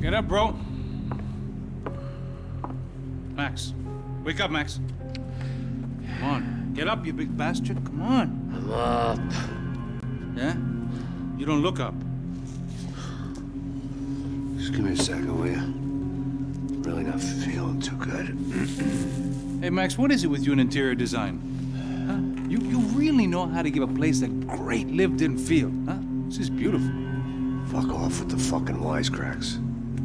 Get up, bro. Max. Wake up, Max. Come on. Get up, you big bastard. Come on. I'm up. Yeah? You don't look up. Just give me a second, will you? Really not feeling too good. Hey, Max, what is it with you and interior design? Huh? You, you really know how to give a place a great lived-in feel, huh? This is beautiful. Fuck off with the fucking wisecracks.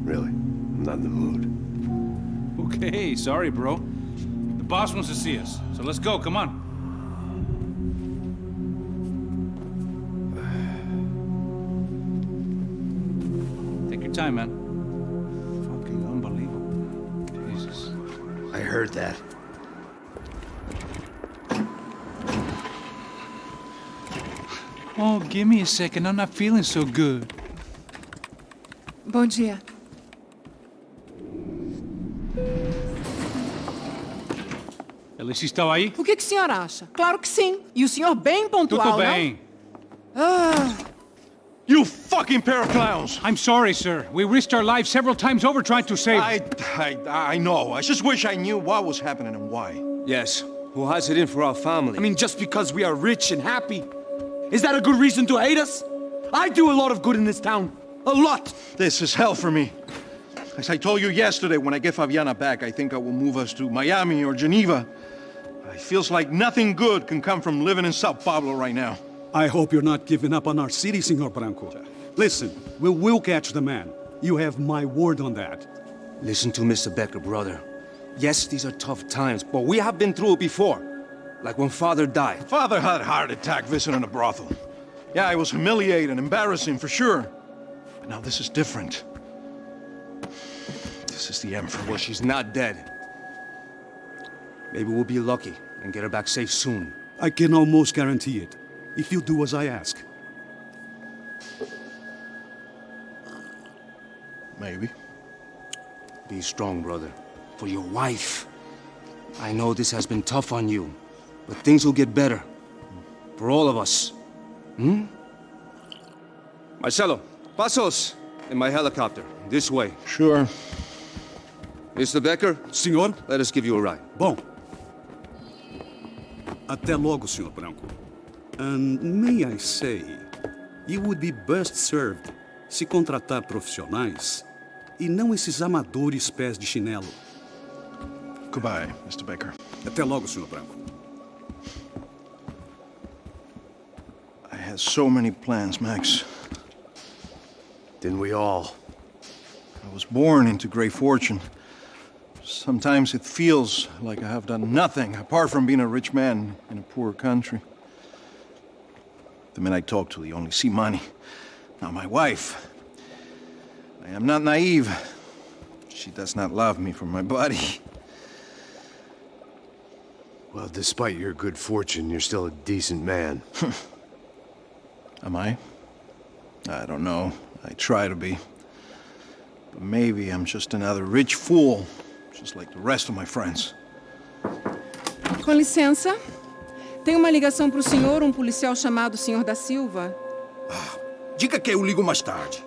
Really, I'm not in the mood. Okay, sorry, bro. The boss wants to see us, so let's go, come on. Take your time, man. Fucking unbelievable. Jesus. I heard that. Oh, give me a second. I'm not feeling so good. Bom dia. Alice estava aí? O que, que o senhor acha? Claro que sim. E o senhor bem pontual, Tudo não? bem. Ah. You fucking pair of clowns! I'm sorry, sir. We risked our lives several times over trying to save... I, I, I know. I just wish I knew what was happening and why. Yes, who has it in for our family? I mean, just because we are rich and happy, is that a good reason to hate us? I do a lot of good in this town. A lot! This is hell for me. As I told you yesterday, when I get Fabiana back, I think I will move us to Miami or Geneva. It feels like nothing good can come from living in Sao Paulo right now. I hope you're not giving up on our city, Senor Branco. Listen, we will catch the man. You have my word on that. Listen to Mr. Becker, brother. Yes, these are tough times, but we have been through it before. Like when father died. Father had a heart attack visiting a brothel. Yeah, it was humiliating, embarrassing for sure. But now this is different. This is the end for Well, she's not dead. Maybe we'll be lucky and get her back safe soon. I can almost guarantee it. If you do as I ask. Maybe. Be strong, brother. For your wife. I know this has been tough on you, but things will get better. For all of us. Hmm? Marcelo, Passos in my helicopter. This way. Sure. Mr. Becker, Senor? let us give you a ride. Bom. Até logo, Senhor Branco. And may I say, you would be best served se contratar profissionais e não esses amadores pés de chinelo. Goodbye, Mr. Baker. Até logo, Senhor Branco. I had so many plans, Max. Didn't we all? I was born into great fortune. Sometimes it feels like I have done nothing apart from being a rich man in a poor country. The men I talk to, they only see money. Now, my wife. I am not naive. She does not love me for my body. Well, despite your good fortune, you're still a decent man. Am I? I don't know. I try to be. But maybe I'm just another rich fool, just like the rest of my friends. Com licença. Tem uma ligação para o senhor, um policial chamado Senhor da Silva. Diga que eu ligo mais tarde.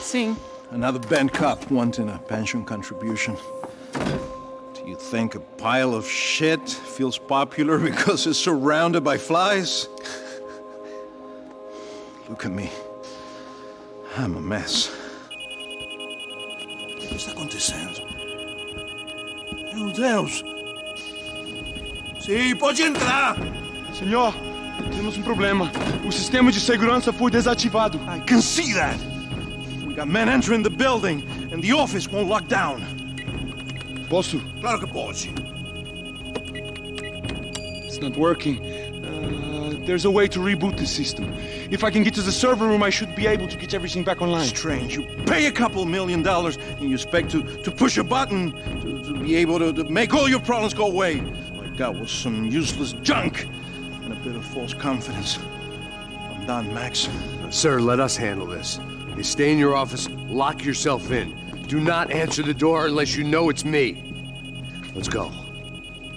Sim. Another bent cop wanting a pension contribution. Do you think a pile of shit feels popular because it's surrounded by flies? Look at me. I'm a mess. O que está acontecendo? Meu Deus! Sim, pode entrar! Senhor, temos um problema. O sistema de segurança foi desativado. I can see that! We got men entering the building, and the office won't lock down. Posso? Claro que pode. It's not working. Uh, there's a way to reboot the system. If I can get to the server room, I should be able to get everything back online. Strange. You pay a couple million dollars and you expect to, to push a button to, to be able to, to make all your problems go away. All I got was some useless junk and a bit of false confidence. I'm done, Max. Sir, let us handle this. You stay in your office, lock yourself in. Do not answer the door unless you know it's me. Let's go.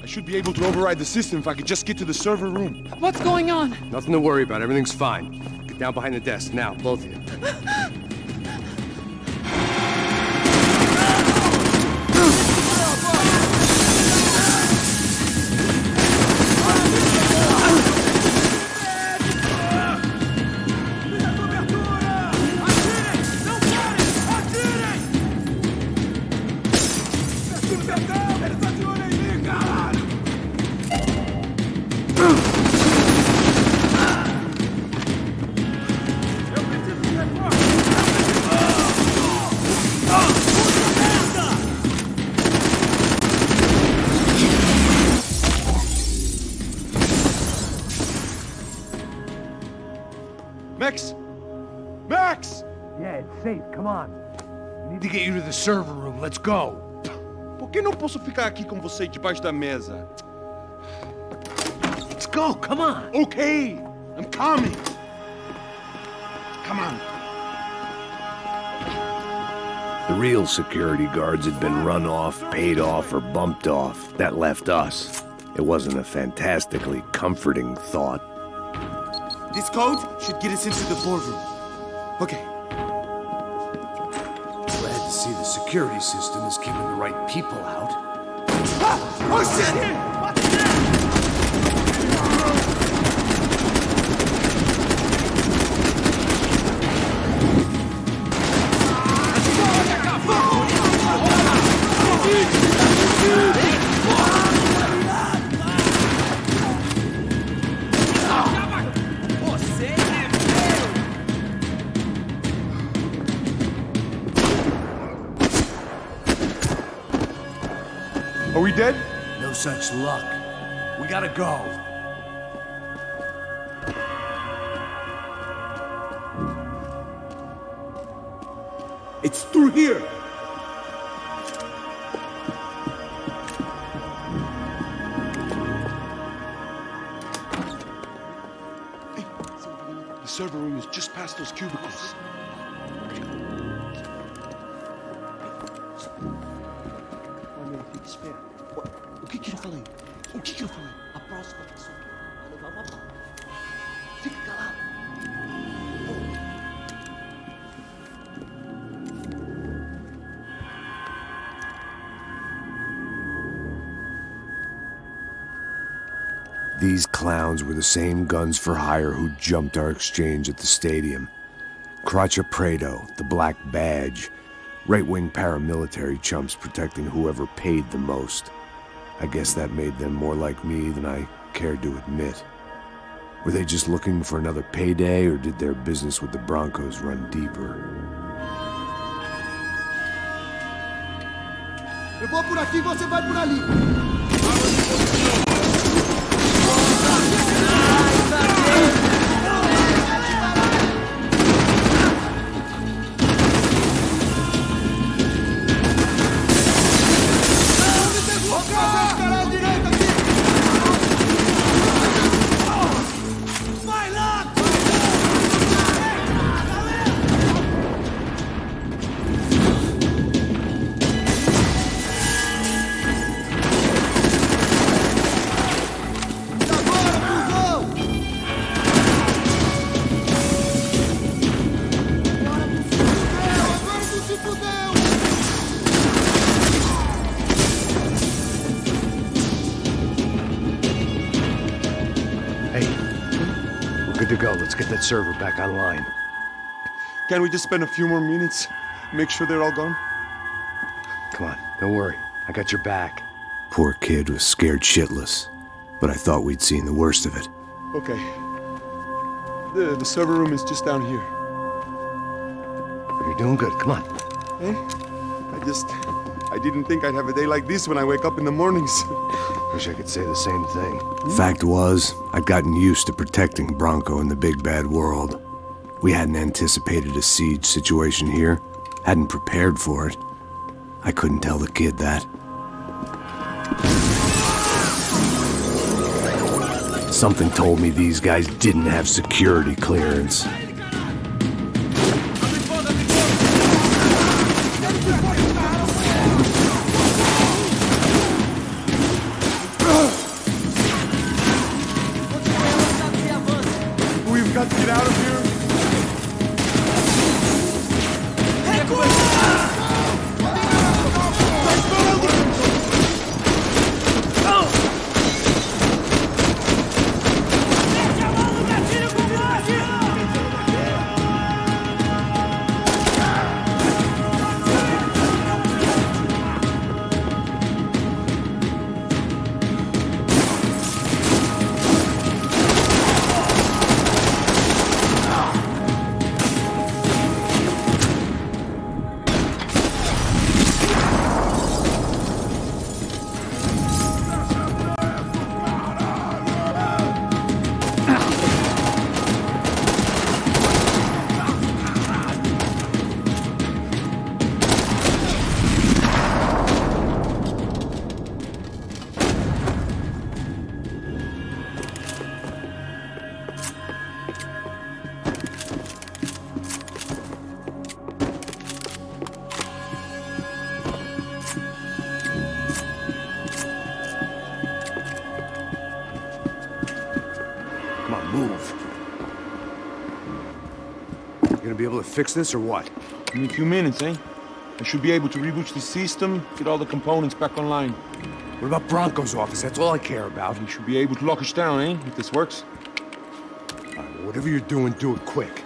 I should be able to override the system if I could just get to the server room. What's going on? Nothing to worry about. Everything's fine. Get down behind the desk now, both of you. Max! Max! Yeah, it's safe. Come on. We need to get you to the server room. Let's go. Por que não posso ficar aqui com você debaixo da mesa? Let's go. Come on. Okay, I'm coming. Come on. The real security guards had been run off, paid off, or bumped off. That left us. It wasn't a fantastically comforting thought. This code should get us into the boardroom. Okay. Glad to see the security system is keeping the right people out. Ah! Oh shit! Gotta go. It's through here. The server room is just past those cubicles. O que que eu falei? O que These clowns were the same guns for hire who jumped our exchange at the stadium. Crachá Preto, the Black Badge, right wing paramilitary chumps protecting whoever paid the most. I guess that made them more like me than I cared to admit. Were they just looking for another payday, or did their business with the Brancos run deeper? Eu vou por aqui, você vai por ali. To go. Let's get that server back online. Can we just spend a few more minutes? Make sure they're all gone? Come on, don't worry. I got your back. Poor kid was scared shitless, but I thought we'd seen the worst of it. Okay. The, the server room is just down here. You're doing good. Come on. Eh? I just. I didn't think I'd have a day like this when I wake up in the mornings. Wish I could say the same thing. Fact was, I'd gotten used to protecting Branco in the big bad world. We hadn't anticipated a siege situation here, hadn't prepared for it. I couldn't tell the kid that. Something told me these guys didn't have security clearance. Able to fix this or what? In a few minutes, eh? I should be able to reboot the system, get all the components back online. What about Branco's office? That's all I care about. We should be able to lock us down, eh? If this works. All right, well, whatever you're doing, do it quick.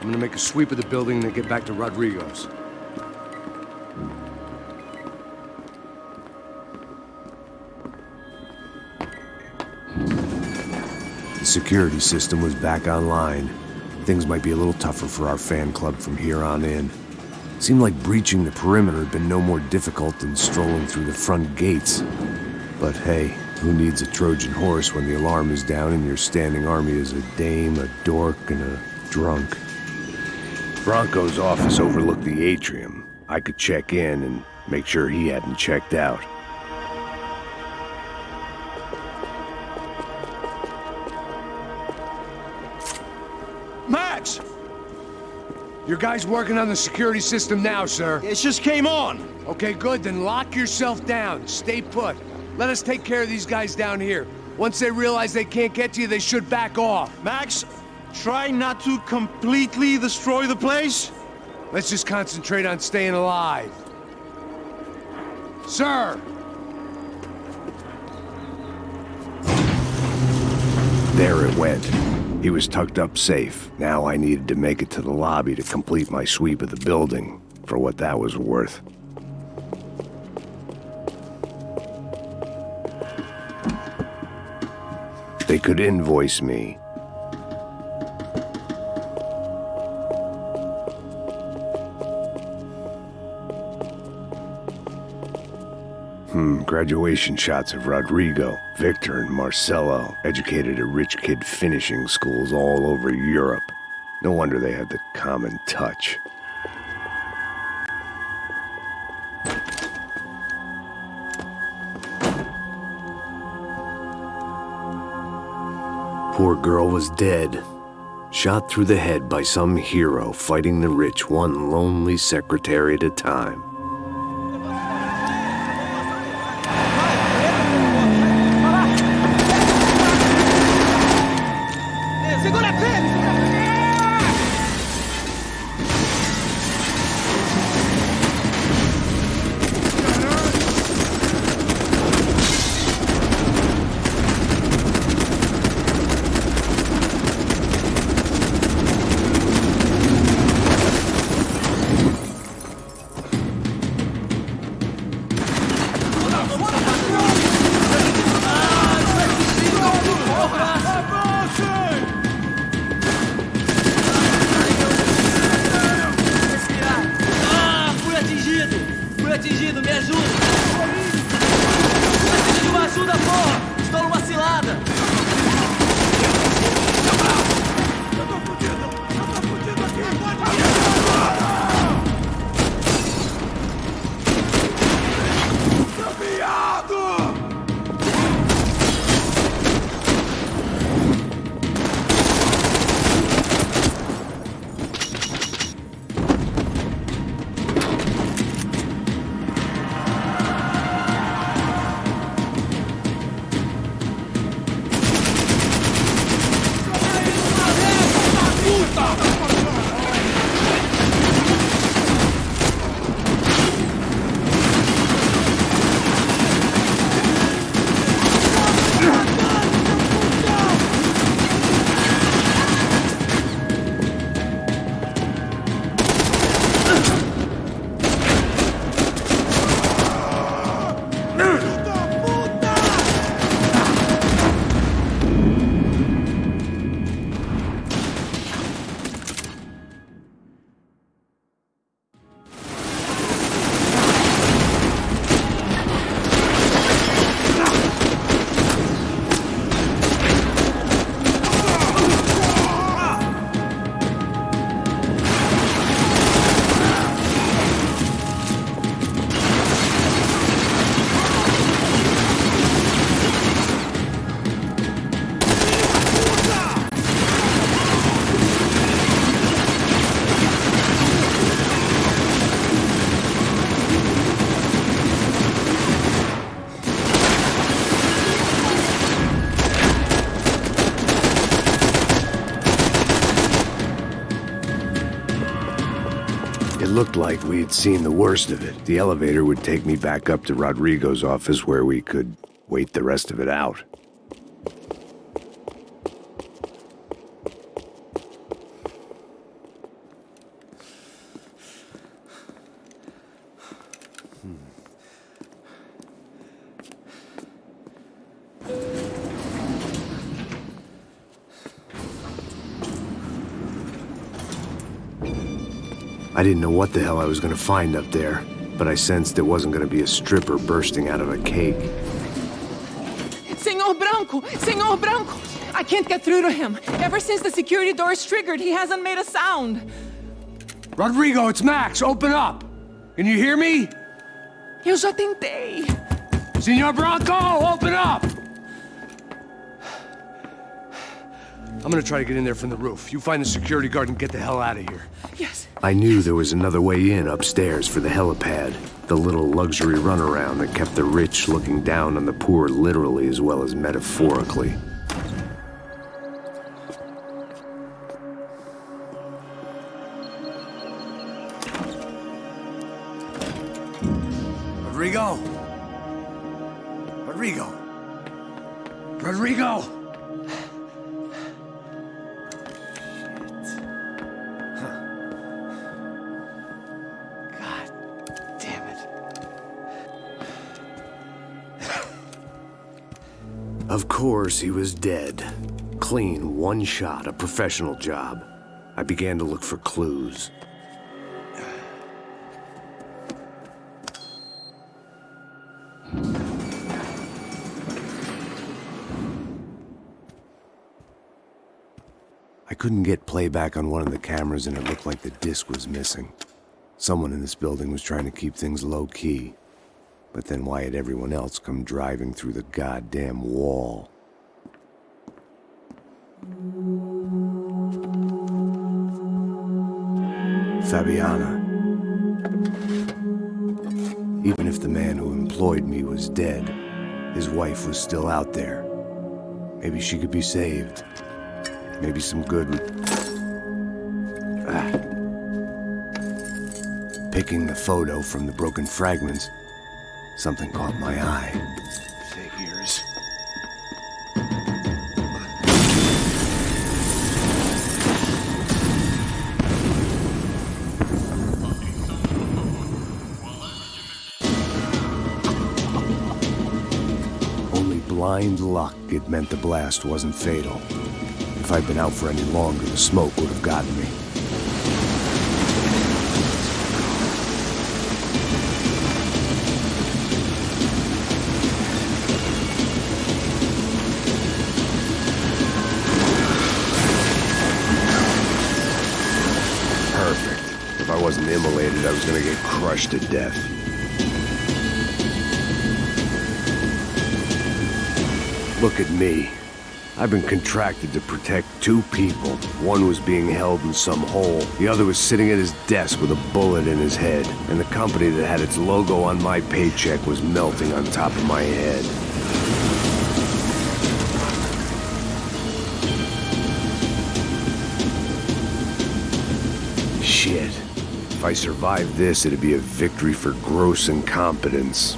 I'm gonna make a sweep of the building and then get back to Rodrigo's. The security system was back online. Things might be a little tougher for our fan club from here on in. Seemed like breaching the perimeter had been no more difficult than strolling through the front gates. But hey, who needs a Trojan horse when the alarm is down and your standing army is a dame, a dork, and a drunk? Branco's office overlooked the atrium. I could check in and make sure he hadn't checked out. Your guy's working on the security system now, sir. It just came on! Okay, good. Then lock yourself down. Stay put. Let us take care of these guys down here. Once they realize they can't get to you, they should back off. Max, try not to completely destroy the place. Let's just concentrate on staying alive. Sir! There it went. He was tucked up safe. Now I needed to make it to the lobby to complete my sweep of the building, for what that was worth. They could invoice me. Hmm, graduation shots of Rodrigo, Victor, and Marcelo, educated at rich kid finishing schools all over Europe. No wonder they had the common touch. Poor girl was dead. Shot through the head by some hero fighting the rich one lonely secretary at a time. Looked like we had seen the worst of it. The elevator would take me back up to Rodrigo's office where we could wait the rest of it out. Didn't know what the hell I was gonna find up there, but I sensed it wasn't gonna be a stripper bursting out of a cake. Senor Branco! Senor Branco! I can't get through to him. Ever since the security door is triggered, he hasn't made a sound. Rodrigo, it's Max! Open up! Can you hear me? Eu já tentei. Senor Branco, open up! I'm gonna try to get in there from the roof. You find the security guard and get the hell out of here. Yes. I knew there was another way in upstairs for the helipad. The little luxury runaround that kept the rich looking down on the poor literally as well as metaphorically. Rodrigo! Rodrigo! Rodrigo! Of course, he was dead. Clean, one shot, a professional job. I began to look for clues. I couldn't get playback on one of the cameras and it looked like the disc was missing. Someone in this building was trying to keep things low key. But then why had everyone else come driving through the goddamn wall? Fabiana. Even if the man who employed me was dead, his wife was still out there. Maybe she could be saved. Maybe some good. Ah. Picking the photo from the broken fragments, something caught my eye. Figures. Only blind luck it meant the blast wasn't fatal. If I'd been out for any longer, the smoke would have gotten me. Crushed to death. Look at me. I've been contracted to protect two people. One was being held in some hole. The other was sitting at his desk with a bullet in his head. And the company that had its logo on my paycheck was melting on top of my head. I survived this, it'd be a victory for gross incompetence.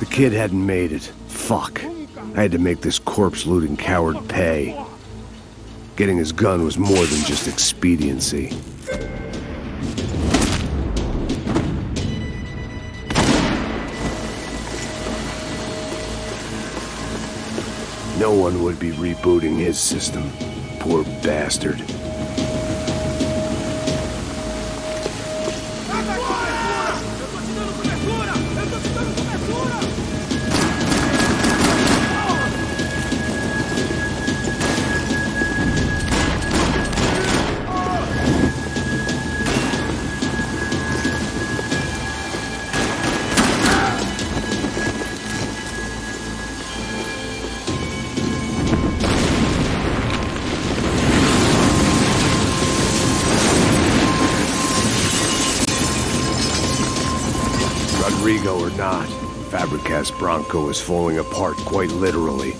The kid hadn't made it. Fuck. I had to make this corpse-looting coward pay. Getting his gun was more than just expediency. No one would be rebooting his system. Poor bastard. not. Fabricas Branco is falling apart quite literally.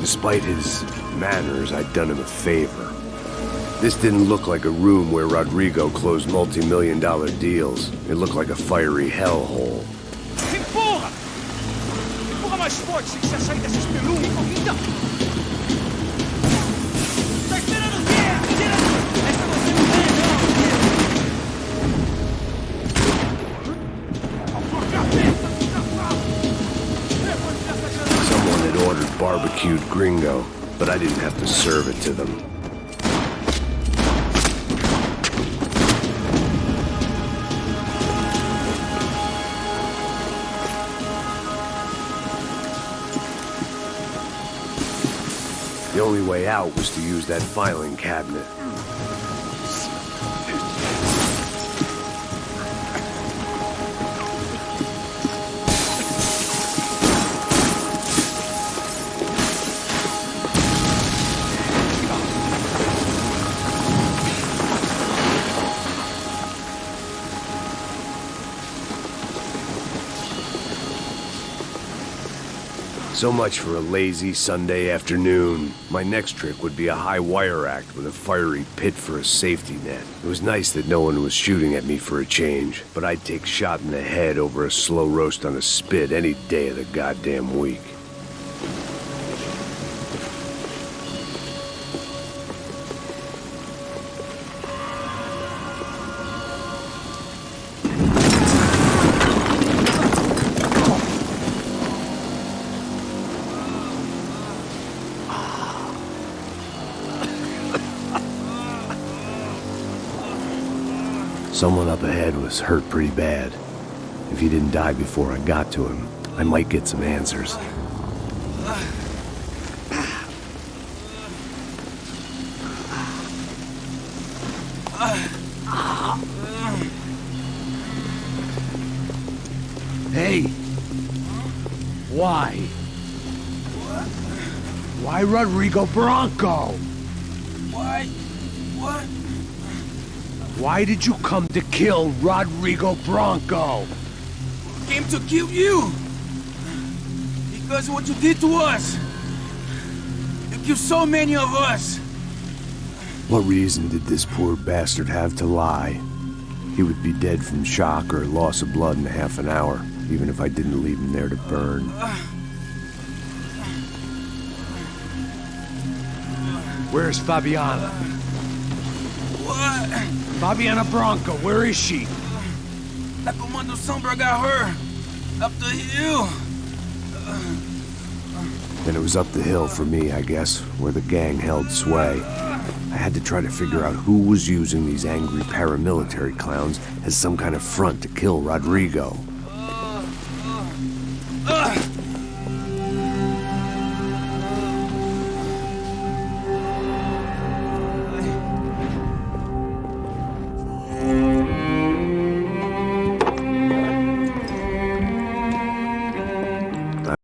Despite his manners, I'd done him a favor. This didn't look like a room where Rodrigo closed multi-million dollar deals. It looked like a fiery hellhole barbecued gringo, but I didn't have to serve it to them. Way out was to use that filing cabinet. So much for a lazy Sunday afternoon. My next trick would be a high wire act with a fiery pit for a safety net. It was nice that no one was shooting at me for a change, but I'd take shot in the head over a slow roast on a spit any day of the goddamn week. Someone up ahead was hurt pretty bad. If he didn't die before I got to him, I might get some answers. Hey! Why? Why Rodrigo Branco? Why? What? Why did you come to kill Rodrigo Branco? Came to kill you! Because what you did to us! You killed so many of us! What reason did this poor bastard have to lie? He would be dead from shock or loss of blood in half an hour, even if I didn't leave him there to burn. Where's Fabiana? What? Fabiana Branco, where is she? La Comando Sombra got her! Up the hill! Then it was up the hill for me, I guess, where the gang held sway. I had to try to figure out who was using these angry paramilitary clowns as some kind of front to kill Rodrigo.